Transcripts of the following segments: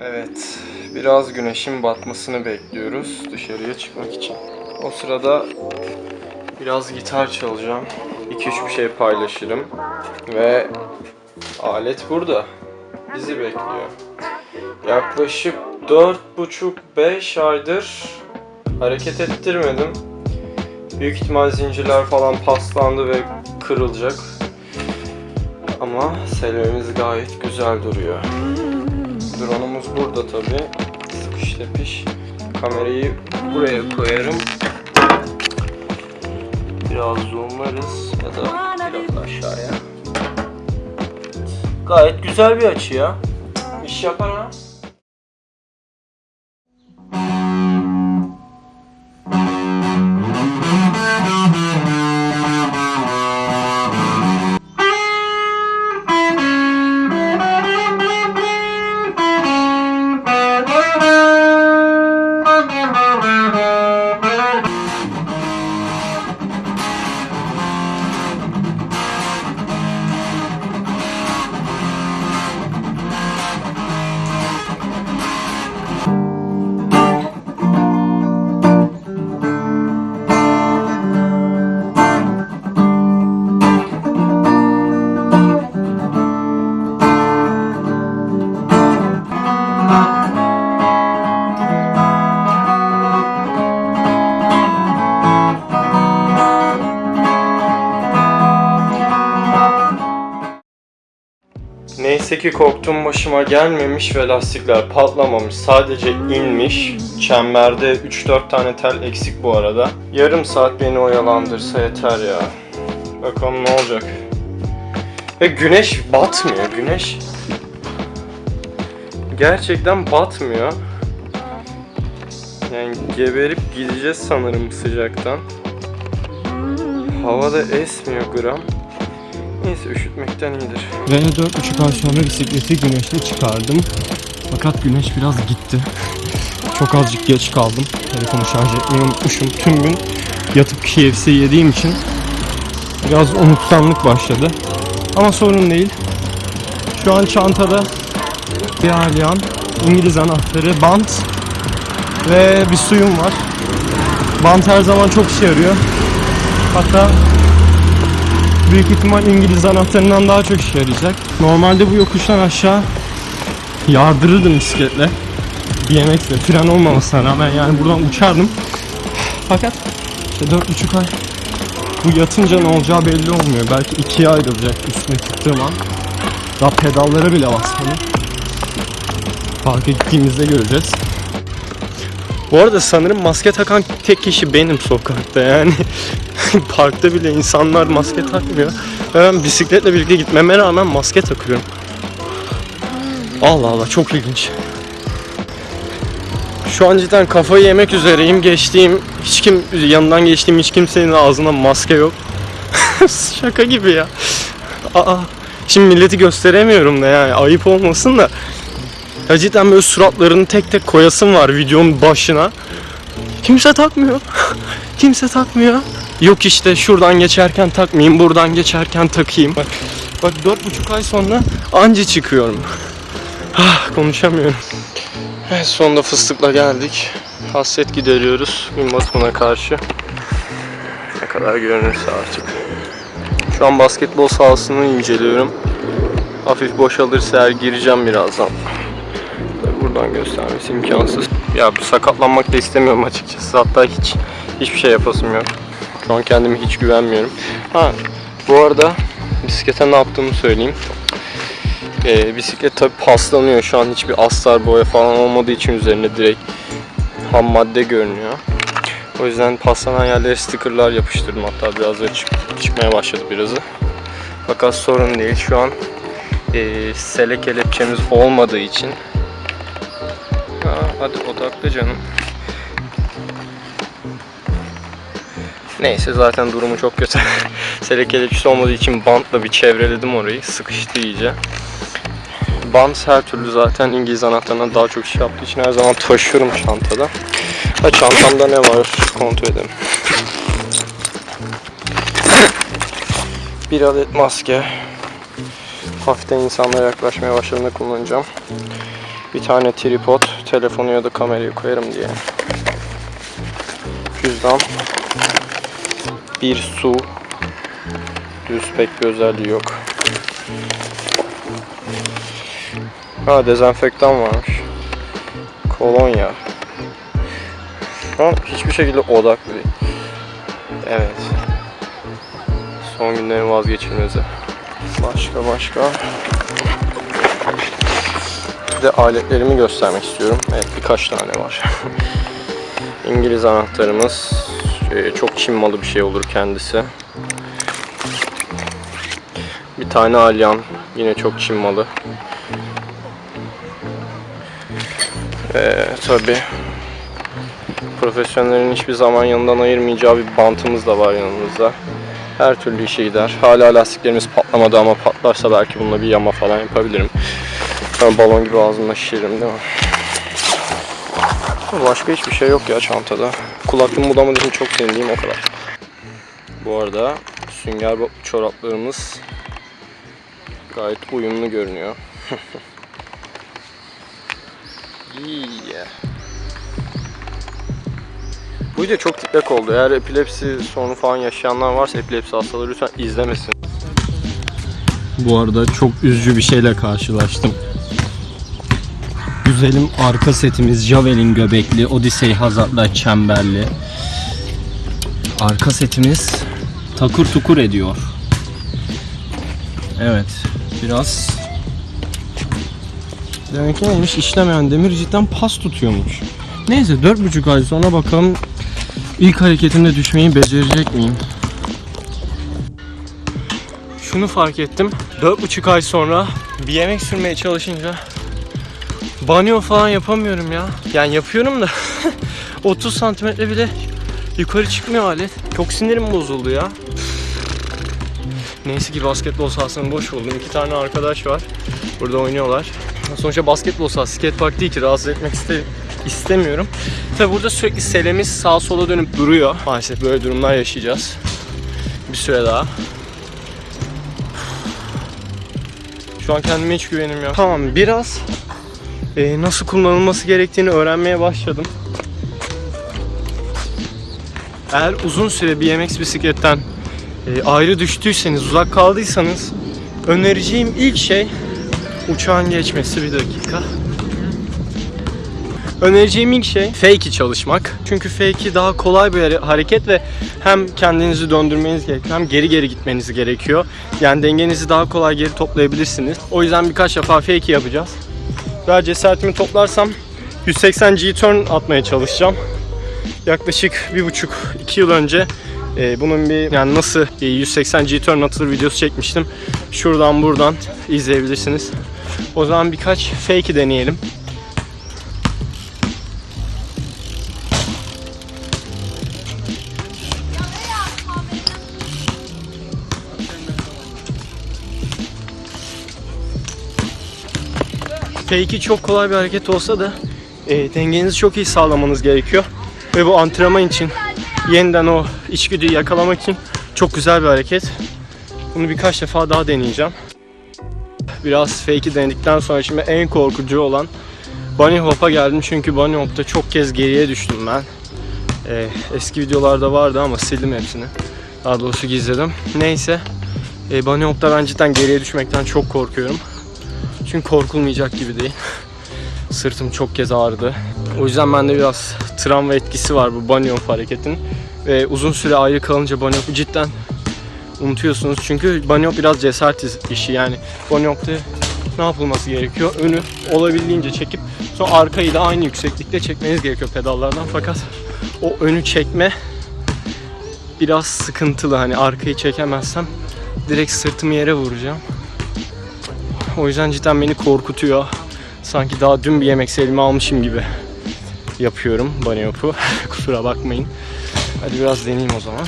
Evet, biraz güneşin batmasını bekliyoruz dışarıya çıkmak için. O sırada biraz gitar çalacağım. 2-3 bir şey paylaşırım. Ve alet burada. Bizi bekliyor. Yaklaşık 4,5-5 aydır hareket ettirmedim. Büyük ihtimal zincirler falan paslandı ve kırılacak. Ama selemiz gayet güzel duruyor. Drone'umuz burada tabi. Sıkış tepiş. Kamerayı buraya koyarım. Biraz zoomlarız ya da biraz aşağıya. Gayet güzel bir açı ya. İş yapar ha. Neyse ki korktuğum başıma gelmemiş ve lastikler patlamamış. Sadece inmiş. Çemberde 3-4 tane tel eksik bu arada. Yarım saat beni oyalandırsa yeter ya. Bakalım ne olacak. Ve güneş batmıyor. Güneş gerçekten batmıyor. Yani geberip gideceğiz sanırım sıcaktan. Havada esmiyor gram. Neyse üşütmekten iyidir. Ve 4,5 ay sonra bisikleti güneşte çıkardım. Fakat güneş biraz gitti. Çok azıcık geç kaldım. Telefonu şarj etmeyi unutmuşum. Tüm gün yatıp KFC yediğim için biraz unutkanlık başladı. Ama sorun değil. Şu an çantada bir alyan, İngiliz anahtarı, bant ve bir suyum var. Bant her zaman çok işe yarıyor. Hatta büyük ihtimal İngiliz anahtarından daha çok işe yarayacak. Normalde bu yokuştan aşağı yardırırdım bisikletle. BMX'le fren olmamasına rağmen yani buradan uçardım. Fakat işte dört buçuk ay bu yatınca ne olacağı belli olmuyor. Belki ikiye ayrılacak üstüne çıktığım an. Daha pedallara bile basmadım. Parka gittiğimizde göreceğiz. Bu arada sanırım maske takan tek kişi benim sokakta yani. Parkta bile insanlar maske takmıyor. Ben bisikletle birlikte gitmeme rağmen maske takıyorum. Allah Allah çok ilginç. Şu an cidden kafayı yemek üzereyim. Geçtiğim hiç kim yanından geçtiğim hiç kimsenin ağzında maske yok. Şaka gibi ya. Aa, şimdi milleti gösteremiyorum da yani ayıp olmasın da. Ya cidden böyle suratlarını tek tek koyasım var videonun başına. Kimse takmıyor. Kimse takmıyor. Yok işte şuradan geçerken takmayayım, buradan geçerken takayım. Bak, bak dört buçuk ay sonra anca çıkıyorum. Ah, konuşamıyorum. Evet, sonunda fıstıkla geldik. Hasret gideriyoruz gün batımına karşı. Ne kadar görünürse artık. Şu an basketbol sahasını inceliyorum. Hafif boşalırsa eğer gireceğim birazdan. Buradan göstermesi imkansız. Ya sakatlanmak da istemiyorum açıkçası. Hatta hiç hiçbir şey yapasım yok. Şu an kendime hiç güvenmiyorum. Ha bu arada bisiklete ne yaptığımı söyleyeyim. Ee, bisiklet tabi paslanıyor. Şu an hiçbir astar boya falan olmadığı için üzerine direkt ham madde görünüyor. O yüzden paslanan yerlere stickerlar yapıştırdım. Hatta biraz da çık- çıkmaya başladı birazı. Fakat sorun değil. Şu an e, sele kelepçemiz olmadığı için Ha, hadi odaklı canım. Neyse zaten durumu çok kötü. Sele kelepçesi olmadığı için bantla bir çevreledim orayı. Sıkıştı iyice. Bant her türlü zaten İngiliz anahtarından daha çok şey yaptığı için her zaman taşıyorum çantada. Ha çantamda ne var kontrol edelim. Bir adet maske. Hafiften insanlara yaklaşmaya başladığında kullanacağım. Bir tane tripod, telefonu ya da kamerayı koyarım diye. Cüzdan. Bir su. Düz pek bir özelliği yok. Ha dezenfektan varmış. Kolonya. Şu an hiçbir şekilde odaklı değil. Evet. Son günlerin vazgeçilmezi. Başka başka. De aletlerimi göstermek istiyorum. Evet birkaç tane var. İngiliz anahtarımız. Ee, çok Çin malı bir şey olur kendisi. Bir tane alyan. Yine çok Çin malı. Ee, tabii profesyonellerin hiçbir zaman yanından ayırmayacağı bir bantımız da var yanımızda. Her türlü işe gider. Hala lastiklerimiz patlamadı ama patlarsa belki bununla bir yama falan yapabilirim. Ben balon gibi ağzımda şişiririm değil mi? Başka hiçbir şey yok ya çantada. Kulaklığımı budamadığı için çok sevindiğim o kadar. Bu arada sünger çoraplarımız gayet uyumlu görünüyor. yeah. Bu video çok tiplek oldu. Eğer epilepsi sorunu falan yaşayanlar varsa epilepsi hastaları lütfen izlemesin. Bu arada çok üzücü bir şeyle karşılaştım. Güzelim arka setimiz Javelin göbekli, Odyssey Hazard'la çemberli. Arka setimiz takır tukur ediyor. Evet, biraz Demek ki neymiş işlemeyen demir cidden pas tutuyormuş. Neyse 4,5 ay sonra bakalım ilk hareketimde düşmeyi becerecek miyim? Şunu fark ettim. 4,5 ay sonra bir yemek sürmeye çalışınca banyo falan yapamıyorum ya. Yani yapıyorum da 30 santimetre bile yukarı çıkmıyor alet. Çok sinirim bozuldu ya. Neyse ki basketbol sahasını boş buldum. İki tane arkadaş var. Burada oynuyorlar. Sonuçta basketbol sahası, skate park değil ki rahatsız etmek iste istemiyorum. Tabi burada sürekli selemiz sağa sola dönüp duruyor. Maalesef böyle durumlar yaşayacağız. Bir süre daha. Şu an kendime hiç güvenim yok. Tamam biraz e, nasıl kullanılması gerektiğini öğrenmeye başladım. Eğer uzun süre BMX bisikletten e, ayrı düştüyseniz, uzak kaldıysanız önereceğim ilk şey uçağın geçmesi bir dakika. Önereceğim ilk şey fake'i çalışmak. Çünkü fake'i daha kolay bir hare- hareket ve hem kendinizi döndürmeniz gerekiyor hem geri geri gitmeniz gerekiyor. Yani dengenizi daha kolay geri toplayabilirsiniz. O yüzden birkaç defa fake'i yapacağız. Daha cesaretimi toplarsam 180 G-turn atmaya çalışacağım. Yaklaşık bir buçuk iki yıl önce e, bunun bir yani nasıl e, 180 G-turn atılır videosu çekmiştim. Şuradan buradan izleyebilirsiniz. O zaman birkaç fake'i deneyelim. Fake'i çok kolay bir hareket olsa da e, dengenizi çok iyi sağlamanız gerekiyor. Ve bu antrenman için yeniden o içgüdüyü yakalamak için çok güzel bir hareket. Bunu birkaç defa daha deneyeceğim. Biraz fake'i denedikten sonra şimdi en korkucu olan bunny hop'a geldim çünkü bunny hop'ta çok kez geriye düştüm ben. Ee, eski videolarda vardı ama sildim hepsini. Daha doğrusu gizledim. Neyse. E, bunny hop'ta ben cidden geriye düşmekten çok korkuyorum. Çünkü korkulmayacak gibi değil. Sırtım çok kez ağrıdı. O yüzden bende biraz travma etkisi var bu bunny hop hareketin. Ve uzun süre ayrı kalınca hop'u cidden unutuyorsunuz. Çünkü bunny hop biraz cesaret işi yani. Bunny hop'ta ne yapılması gerekiyor? Önü olabildiğince çekip sonra arkayı da aynı yükseklikte çekmeniz gerekiyor pedallardan. Fakat o önü çekme biraz sıkıntılı. Hani arkayı çekemezsem direkt sırtımı yere vuracağım. O yüzden cidden beni korkutuyor. Sanki daha dün bir yemek elime almışım gibi yapıyorum bunny hop'u. Kusura bakmayın. Hadi biraz deneyeyim o zaman.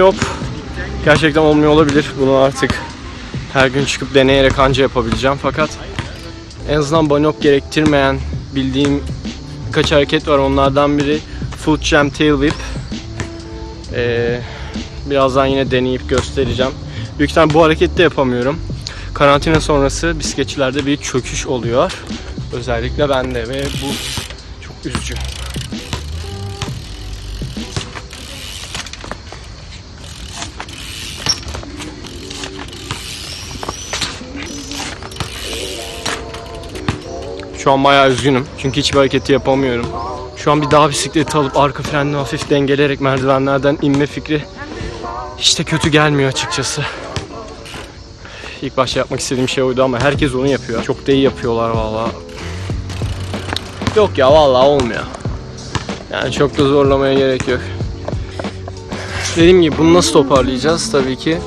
Hop gerçekten olmuyor olabilir. Bunu artık her gün çıkıp deneyerek anca yapabileceğim. Fakat en azından bunny hop gerektirmeyen bildiğim birkaç hareket var. Onlardan biri foot jam tail whip. Ee, birazdan yine deneyip göstereceğim. Büyük ihtimalle bu hareketi de yapamıyorum. karantina sonrası bisikletçilerde bir çöküş oluyor. Özellikle bende ve bu çok üzücü. Şu an bayağı üzgünüm. Çünkü hiçbir hareketi yapamıyorum. Şu an bir dağ bisikleti alıp arka frenle hafif dengeleyerek merdivenlerden inme fikri hiç de kötü gelmiyor açıkçası. İlk başta yapmak istediğim şey oydu ama herkes onu yapıyor. Çok da iyi yapıyorlar valla. Yok ya valla olmuyor. Yani çok da zorlamaya gerek yok. Dediğim gibi bunu nasıl toparlayacağız tabii ki.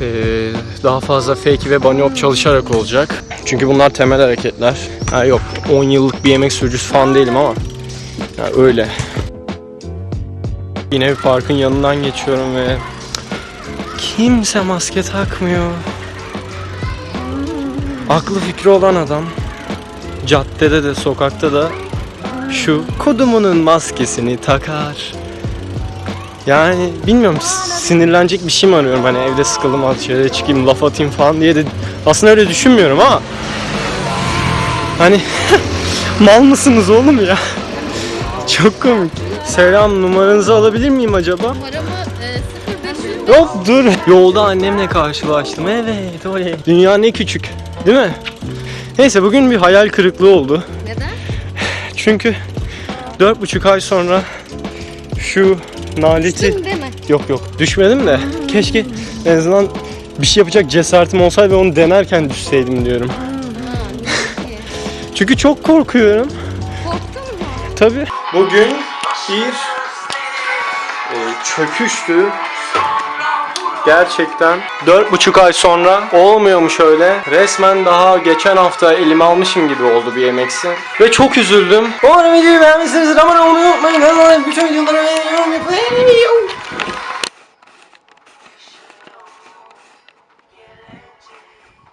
Ee, daha fazla fake ve bunny hop çalışarak olacak. Çünkü bunlar temel hareketler. Ha yok 10 yıllık bir yemek sürücüsü falan değilim ama ya öyle. Yine bir parkın yanından geçiyorum ve kimse maske takmıyor. Aklı fikri olan adam caddede de sokakta da şu kodumunun maskesini takar. Yani bilmiyorum sinirlenecek bir şey mi arıyorum hani evde sıkıldım az dışarıya çıkayım laf atayım falan diye de aslında öyle düşünmüyorum ama hani mal mısınız oğlum ya? Çok komik. Selam numaranızı alabilir miyim acaba? Numaramı e, 0500 Yok dur. Yolda annemle karşılaştım. Evet oley. Dünya ne küçük. Değil mi? Neyse bugün bir hayal kırıklığı oldu. Neden? Çünkü dört buçuk ay sonra şu naleti... Kim deme. Yok yok düşmedim de keşke en azından bir şey yapacak cesaretim olsaydı ve onu denerken düşseydim diyorum. Ki? Çünkü çok korkuyorum. Korktun mu? Tabi. Bugün bir e, çöküştü. Gerçekten dört buçuk ay sonra olmuyormuş öyle. Resmen daha geçen hafta elime almışım gibi oldu bir yemeksi. Ve çok üzüldüm. Umarım videoyu beğenmişsinizdir. Abone olmayı unutmayın. Bütün videoları